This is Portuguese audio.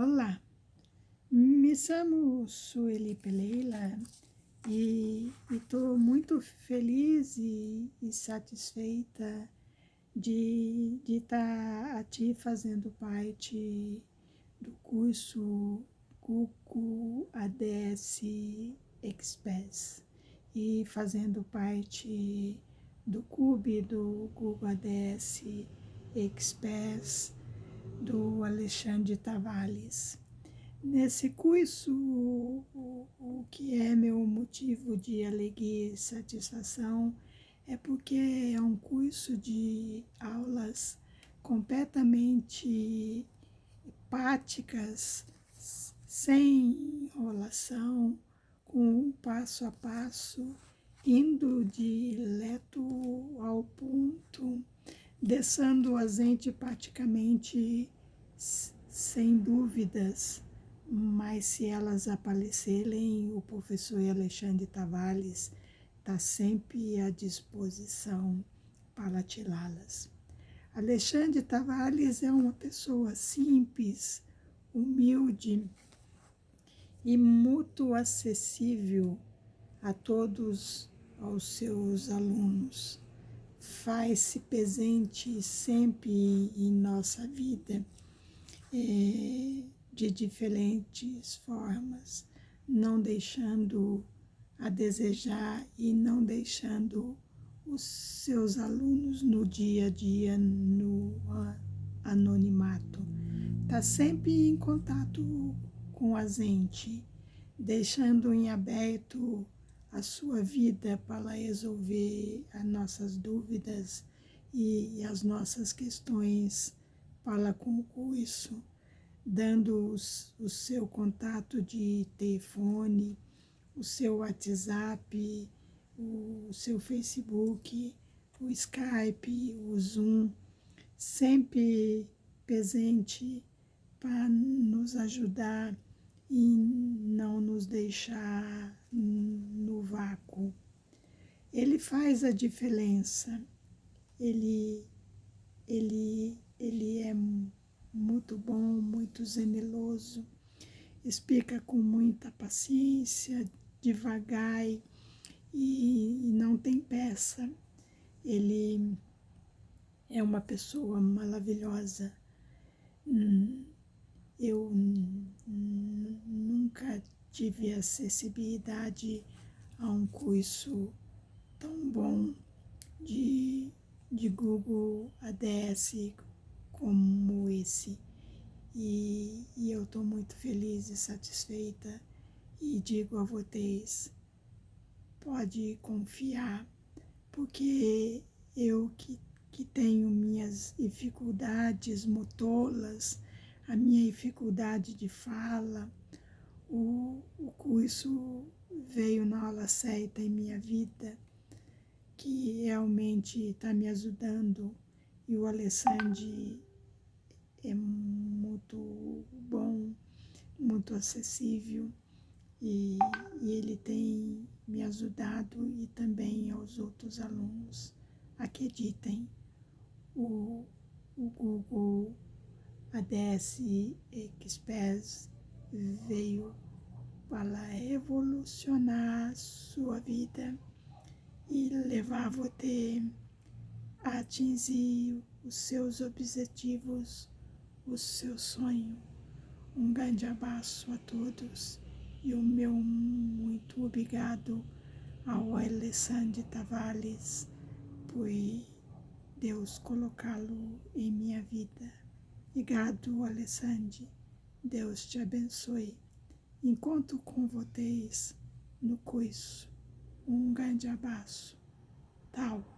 Olá, me chamo Sueli Peleila e estou muito feliz e, e satisfeita de estar tá aqui fazendo parte do curso Cuco ADS Express e fazendo parte do clube do Google ADS Express do Alexandre Tavales. Nesse curso, o, o, que é meu motivo de alegria e satisfação é porque é um curso de aulas completamente práticas, sem enrolação, com um passo a passo, indo direto ao ponto deixando a gente praticamente sem dúvidas, mas se elas aparecerem, o professor Alexandre Tavares está sempre à disposição para tirá-las. Alexandre Tavares é uma pessoa simples, humilde e muito acessível a todos os seus alunos faz-se presente sempre em nossa vida é, de diferentes formas, não deixando a desejar e não deixando os seus alunos no dia a dia no anonimato. Está sempre em contato com a gente, deixando em aberto a sua vida para resolver as nossas dúvidas e as nossas questões para com isso, dando os, o seu contato de telefone, o seu WhatsApp, o seu Facebook, o Skype, o Zoom, sempre presente para nos ajudar e não nos deixar no vácuo. Ele faz a diferença, ele, ele, ele é muito bom, muito zeneloso, explica com muita paciência, devagar e, e não tem peça. Ele é uma pessoa maravilhosa. Eu nunca tive acessibilidade a um curso tão bom de, de Google ADS como esse. E, e eu estou muito feliz e satisfeita e digo a vocês, pode confiar, porque eu que, que tenho minhas dificuldades motoras, a minha dificuldade de fala, o, o curso veio na aula certa em minha vida, que realmente está me ajudando. E o Alessandro é muito bom, muito acessível e, e, ele tem me ajudado e também aos outros alunos. Acreditem, o, o Google a DS Express veio para revolucionar sua vida e levar você a atingir os seus objetivos, o seu sonho. Um grande abraço a todos e o meu muito obrigado ao Alessandro Tavares por Deus colocá-lo em minha vida. Obrigado, Alessandro. Deus te abençoe. Encontro com vocês no curso. Um grande abraço. Tal.